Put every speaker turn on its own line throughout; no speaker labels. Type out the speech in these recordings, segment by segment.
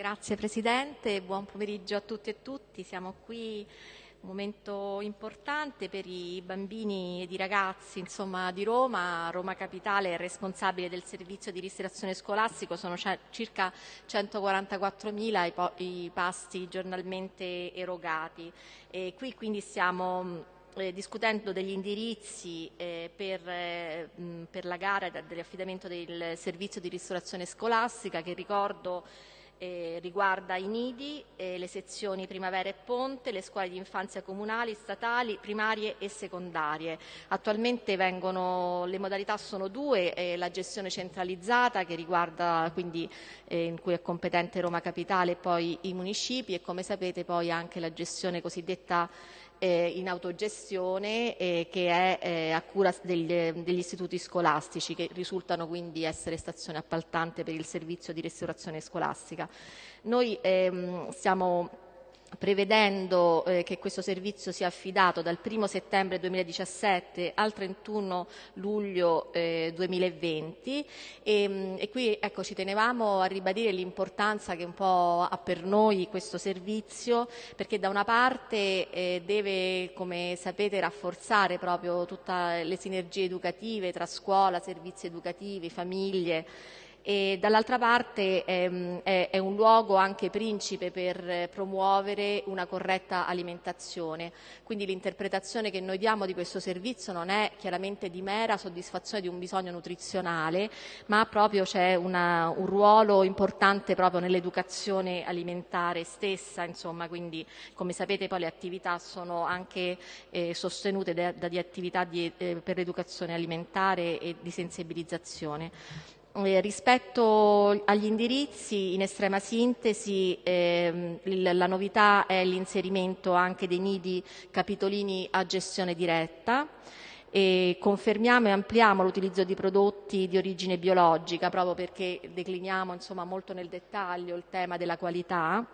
Grazie Presidente, buon pomeriggio a tutti e tutti. Siamo qui un momento importante per i bambini ed i ragazzi insomma, di Roma. Roma Capitale è responsabile del servizio di ristorazione scolastico, sono circa 144.000 i, pasti giornalmente erogati. E qui quindi stiamo eh, discutendo degli indirizzi eh, per, eh, per, la gara dell'affidamento del servizio di ristorazione scolastica che ricordo eh, riguarda i nidi, eh, le sezioni primavera e ponte, le scuole di infanzia comunali, statali, primarie e secondarie. Attualmente vengono, le modalità sono due, eh, la gestione centralizzata che riguarda quindi eh, in cui è competente Roma Capitale e poi i municipi e come sapete poi anche la gestione cosiddetta eh, in autogestione eh, che è eh, a cura degli, degli, istituti scolastici che risultano quindi essere stazione appaltante per il servizio di restaurazione scolastica. Noi ehm, stiamo prevedendo eh, che questo servizio sia affidato dal 1 settembre 2017 al 31 luglio eh, 2020 e, mm, e qui ecco, ci tenevamo a ribadire l'importanza che un po' ha per noi questo servizio perché da una parte eh, deve, come sapete, rafforzare proprio tutte le sinergie educative tra scuola, servizi educativi, famiglie, e dall'altra parte ehm, è, è, un luogo anche principe per promuovere una corretta alimentazione. Quindi l'interpretazione che noi diamo di questo servizio non è chiaramente di mera soddisfazione di un bisogno nutrizionale, ma proprio c'è una, un ruolo importante proprio nell'educazione alimentare stessa, insomma, quindi come sapete poi le attività sono anche eh, sostenute da, da di attività di, eh, per l'educazione alimentare e di sensibilizzazione. Eh, rispetto agli indirizzi, in estrema sintesi, ehm, la novità è l'inserimento anche dei nidi capitolini a gestione diretta. E confermiamo e ampliamo l'utilizzo di prodotti di origine biologica proprio perché decliniamo insomma, molto nel dettaglio il tema della qualità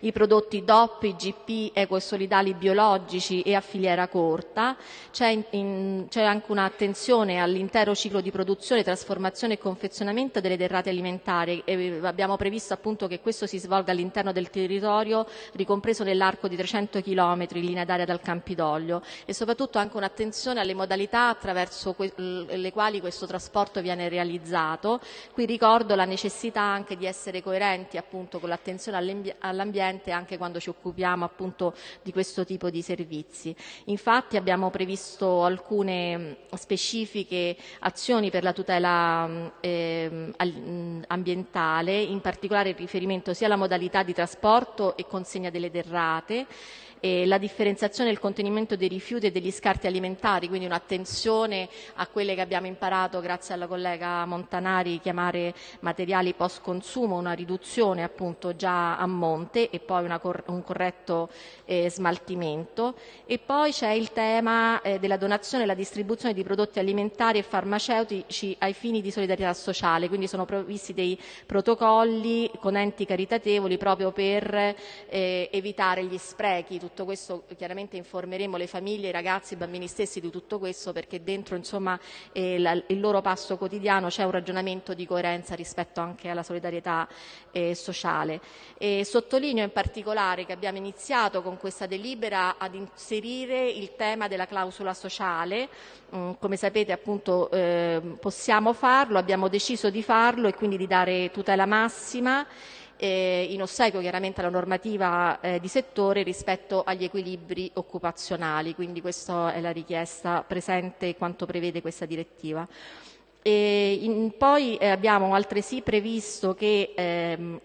i prodotti DOP, IGP, ecosolidali biologici e a filiera corta. C'è, anche un'attenzione all'intero ciclo di produzione, trasformazione e confezionamento delle derrate alimentari. E abbiamo previsto appunto che questo si svolga all'interno del territorio ricompreso nell'arco di 300 km in linea d'aria dal Campidoglio e soprattutto anche un'attenzione alle modalità attraverso le quali questo trasporto viene realizzato. Qui ricordo la necessità anche di essere coerenti appunto con l'attenzione all'ambiente presente anche quando ci occupiamo appunto di questo tipo di servizi. Infatti abbiamo previsto alcune specifiche azioni per la tutela eh, ambientale, in particolare in riferimento sia alla modalità di trasporto e consegna delle derrate, eh, la differenziazione e il contenimento dei rifiuti e degli scarti alimentari, quindi un'attenzione a quelle che abbiamo imparato grazie alla collega Montanari chiamare materiali post consumo, una riduzione appunto già a monte e poi cor un corretto eh, smaltimento. E poi c'è il tema eh, della donazione e la distribuzione di prodotti alimentari e farmaceutici ai fini di solidarietà sociale, quindi sono previsti dei protocolli con enti caritatevoli proprio per eh, evitare gli sprechi, tutto questo chiaramente informeremo le famiglie, i ragazzi, i bambini stessi di tutto questo perché dentro insomma, eh, la, il loro passo quotidiano c'è un ragionamento di coerenza rispetto anche alla solidarietà eh, sociale. E sottolineo in particolare che abbiamo iniziato con questa delibera ad inserire il tema della clausola sociale, mm, come sapete appunto eh, possiamo farlo, abbiamo deciso di farlo e quindi di dare tutela massima eh, in ossequio chiaramente alla normativa eh, di settore rispetto agli equilibri occupazionali, quindi questa è la richiesta presente quanto prevede questa direttiva. In, poi eh, abbiamo altresì previsto che ehm,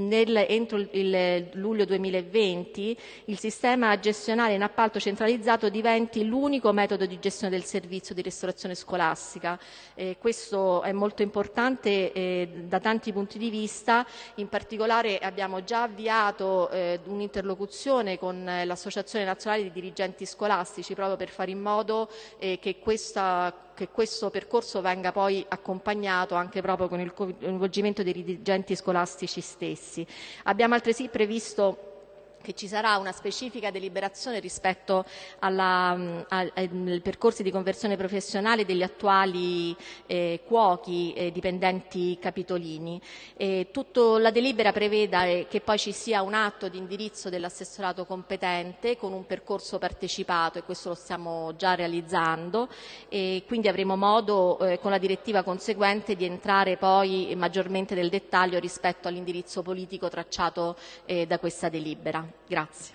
nel, entro il luglio 2020 il sistema gestionale in appalto centralizzato diventi l'unico metodo di gestione del servizio di ristorazione scolastica. Eh, questo è molto importante eh, da tanti punti di vista, in particolare abbiamo già avviato eh, un'interlocuzione con l'Associazione Nazionale di Dirigenti Scolastici proprio per fare in modo eh, che questa che questo percorso venga poi accompagnato anche proprio con il coinvolgimento dei dirigenti scolastici stessi. Abbiamo altresì previsto che ci sarà una specifica deliberazione rispetto alla, mm, al, ai percorsi di conversione professionale degli attuali eh, cuochi eh, dipendenti capitolini. E tutto, la delibera prevede che poi ci sia un atto di indirizzo dell'assessorato competente con un percorso partecipato e questo lo stiamo già realizzando e quindi avremo modo eh, con la direttiva conseguente di entrare poi maggiormente nel dettaglio rispetto all'indirizzo politico tracciato eh, da questa delibera. Grazie.